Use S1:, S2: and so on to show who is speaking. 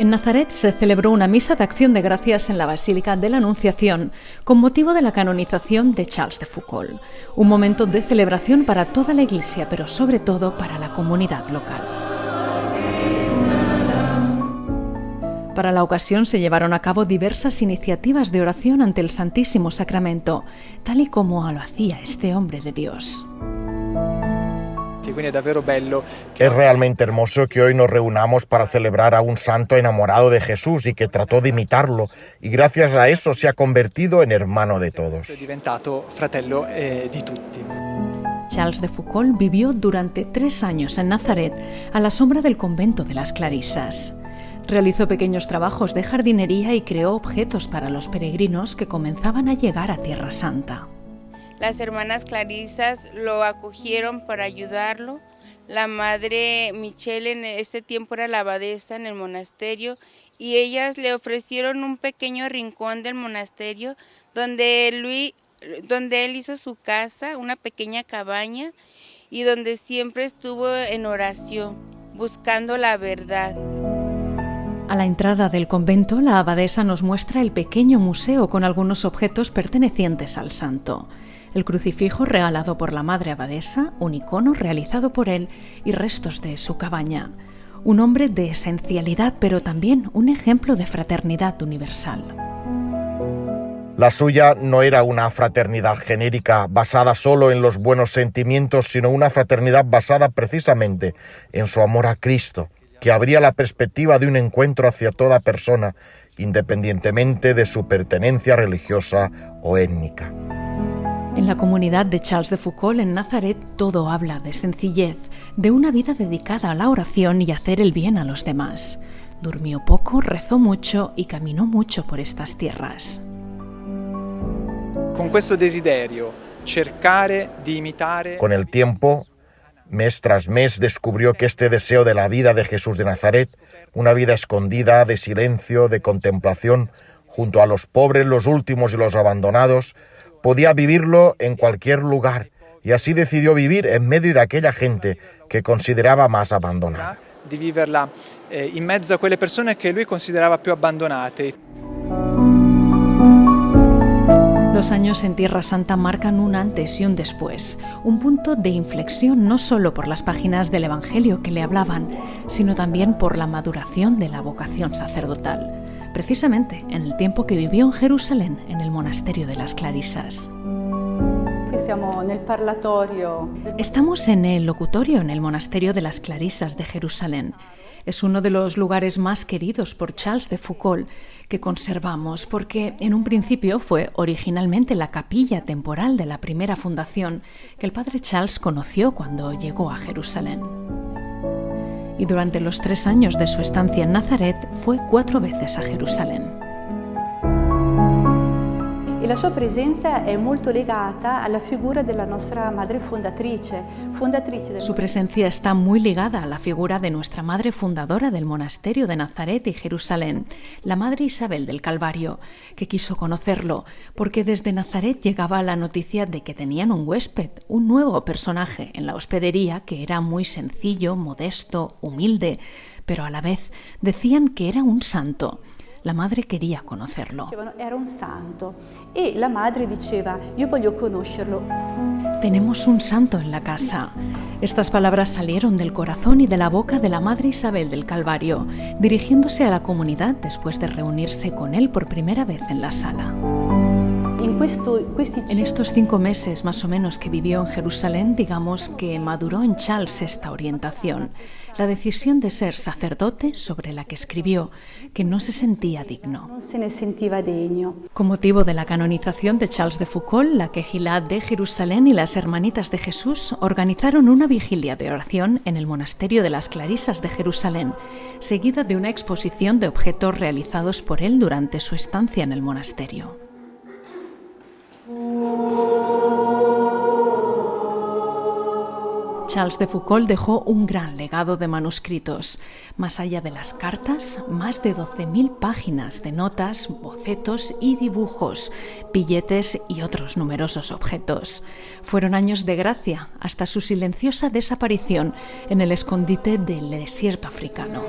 S1: En Nazaret se celebró una misa de acción de gracias en la Basílica de la Anunciación con motivo de la canonización de Charles de Foucault. Un momento de celebración para toda la Iglesia, pero sobre todo para la comunidad local. Para la ocasión se llevaron a cabo diversas iniciativas de oración ante el Santísimo Sacramento, tal y como lo hacía este hombre de Dios.
S2: Es realmente hermoso que hoy nos reunamos para celebrar a un santo enamorado de Jesús y que trató de imitarlo y gracias a eso se ha convertido en hermano de todos.
S1: Eh, Charles de Foucault vivió durante tres años en Nazaret a la sombra del convento de las Clarisas. Realizó pequeños trabajos de jardinería y creó objetos para los peregrinos que comenzaban a llegar a Tierra Santa.
S3: Las hermanas Clarisas lo acogieron para ayudarlo. La madre Michelle en ese tiempo era la abadesa en el monasterio y ellas le ofrecieron un pequeño rincón del monasterio donde, donde él hizo su casa, una pequeña cabaña y donde siempre estuvo en oración, buscando la verdad.
S1: A la entrada del convento, la abadesa nos muestra el pequeño museo con algunos objetos pertenecientes al santo el crucifijo regalado por la madre abadesa, un icono realizado por él y restos de su cabaña. Un hombre de esencialidad, pero también un ejemplo de fraternidad universal.
S2: La suya no era una fraternidad genérica basada solo en los buenos sentimientos, sino una fraternidad basada precisamente en su amor a Cristo, que abría la perspectiva de un encuentro hacia toda persona, independientemente de su pertenencia religiosa o étnica.
S1: En la comunidad de Charles de Foucault en Nazaret todo habla de sencillez, de una vida dedicada a la oración y hacer el bien a los demás. Durmió poco, rezó mucho y caminó mucho por estas tierras.
S2: Con desiderio, Con el tiempo, mes tras mes descubrió que este deseo de la vida de Jesús de Nazaret, una vida escondida, de silencio, de contemplación, junto a los pobres, los últimos y los abandonados, podía vivirlo en cualquier lugar y así decidió vivir en medio de aquella gente que consideraba más abandonada.
S4: Di viverla eh, in mezzo a quelle persone che lui considerava più abbandonate.
S1: Los años en Tierra Santa marcan un antes y un después, un punto de inflexión no solo por las páginas del Evangelio que le hablaban, sino también por la maduración de la vocación sacerdotal precisamente en el tiempo que vivió en Jerusalén, en el monasterio de las Clarisas. Estamos en el locutorio en el monasterio de las Clarisas de Jerusalén. Es uno de los lugares más queridos por Charles de Foucault que conservamos porque en un principio fue originalmente la capilla temporal de la primera fundación que el padre Charles conoció cuando llegó a Jerusalén y durante los tres años de su estancia en Nazaret fue cuatro veces a Jerusalén.
S5: La sua.
S1: Su presencia está muy ligada a la figura de nuestra madre fundadora del monasterio de Nazaret y Jerusalén, la madre Isabel del Calvario, que quiso conocerlo porque desde Nazaret llegaba la noticia de que tenían un huésped, un nuevo personaje en la hospedería que era muy sencillo, modesto, humilde, pero a la vez decían que era un santo. La madre quería conocerlo.
S5: Era un santo y la madre diceva, yo voglio conocerlo.
S1: Tenemos un santo en la casa. Estas palabras salieron del corazón y de la boca de la Madre Isabel del Calvario, dirigiéndose a la comunidad después de reunirse con él por primera vez en la sala. En estos cinco meses más o menos que vivió en Jerusalén, digamos que maduró en Charles esta orientación, la decisión de ser sacerdote sobre la que escribió que no se sentía digno. Con motivo de la canonización de Charles de Foucault, la Quejilá de Jerusalén y las Hermanitas de Jesús organizaron una vigilia de oración en el monasterio de las Clarisas de Jerusalén, seguida de una exposición de objetos realizados por él durante su estancia en el monasterio. Charles de Foucault dejó un gran legado de manuscritos. Más allá de las cartas, más de 12.000 páginas de notas, bocetos y dibujos, billetes y otros numerosos objetos. Fueron años de gracia hasta su silenciosa desaparición en el escondite del desierto africano.